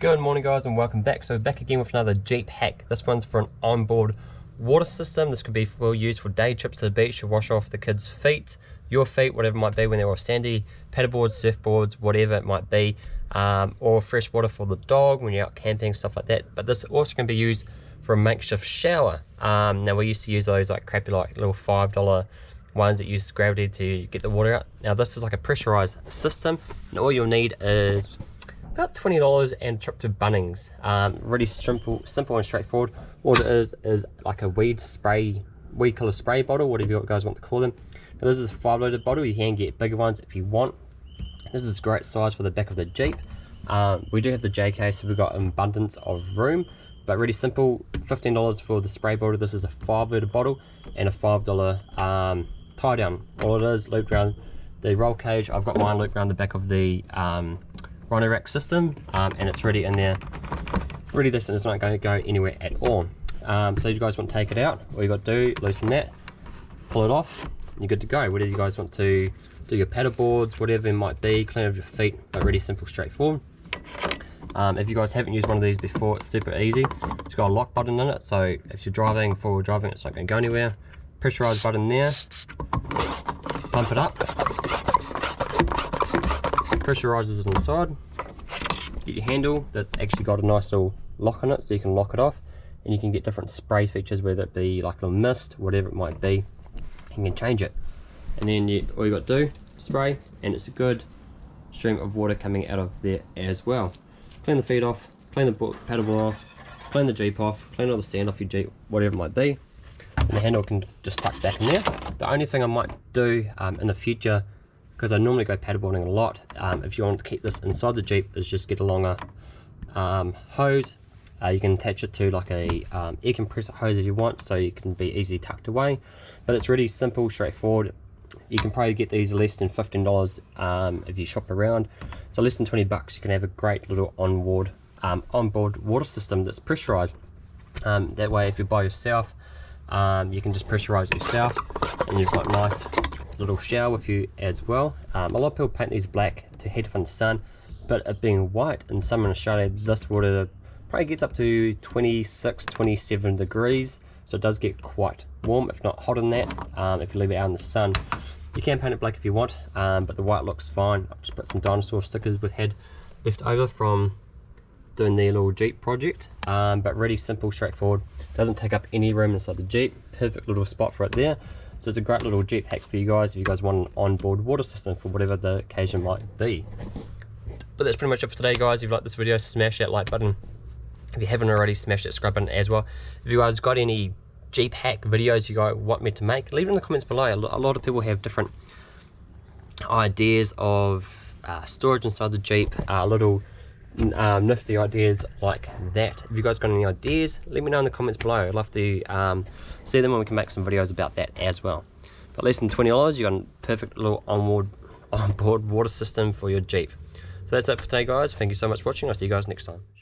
Good morning guys and welcome back. So back again with another Jeep hack. This one's for an onboard water system. This could be for use for day trips to the beach to wash off the kids' feet, your feet, whatever it might be when they're all sandy, paddleboards, surfboards, whatever it might be. Um, or fresh water for the dog when you're out camping, stuff like that. But this also can be used for a makeshift shower. Um, now we used to use those like crappy like little $5 ones that use gravity to get the water out. Now this is like a pressurized system and all you'll need is about $20 and trip to Bunnings. Um, really simple, simple and straightforward. What it is, is like a weed spray, weed killer spray bottle, whatever you guys want to call them. Now this is a 5 litre bottle, you can get bigger ones if you want. This is great size for the back of the Jeep. Um, we do have the JK, so we've got an abundance of room, but really simple, $15 for the spray bottle. This is a 5 litre bottle and a $5 um, tie down. All it is, looped around the roll cage. I've got mine looped around the back of the um, Rhino rack system um, and it's ready in there. Ready this and it's not going to go anywhere at all. Um, so you guys want to take it out all you got to do loosen that pull it off you're good to go. Whether you guys want to do your paddle boards whatever it might be clean off your feet but really simple straightforward. Um, if you guys haven't used one of these before it's super easy. It's got a lock button in it so if you're driving forward driving it's not going to go anywhere. Pressurized button there pump it up pressurizes it inside get your handle that's actually got a nice little lock on it so you can lock it off. And you can get different spray features whether it be like a little mist whatever it might be you can change it. And then you, all you got to do spray and it's a good stream of water coming out of there as well. Clean the feet off clean the paddle off clean the jeep off clean all the sand off your jeep whatever it might be. And the handle can just tuck back in there. The only thing i might do um, in the future because I normally go paddleboarding a lot. Um, if you want to keep this inside the Jeep, is just get a longer um, hose. Uh, you can attach it to like a um, air compressor hose if you want, so you can be easily tucked away. But it's really simple, straightforward. You can probably get these less than $15 um, if you shop around. So less than 20 bucks, you can have a great little onboard um, onboard water system that's pressurized. Um, that way, if you're by yourself, you can just pressurize yourself, and you've got nice little shower with you as well. Um, a lot of people paint these black to heat from the sun, but it being white in summer in Australia, this water probably gets up to 26, 27 degrees. So it does get quite warm, if not hotter than that, um, if you leave it out in the sun. You can paint it black if you want, um, but the white looks fine. I've just put some dinosaur stickers we've had left over from doing the little Jeep project, um, but really simple, straightforward. Doesn't take up any room inside the Jeep. Perfect little spot for it there. So it's a great little Jeep hack for you guys if you guys want an onboard water system for whatever the occasion might be. But that's pretty much it for today guys. If you like this video, smash that like button. If you haven't already, smash that subscribe button as well. If you guys got any Jeep hack videos you guys want me to make, leave it in the comments below. A lot of people have different ideas of uh, storage inside the Jeep, uh, little um, nifty ideas like that. If you guys got any ideas, let me know in the comments below. I'd love to um, see them and we can make some videos about that as well. But less than $20, you got a perfect little onboard, onboard water system for your Jeep. So that's it for today guys. Thank you so much for watching. I'll see you guys next time.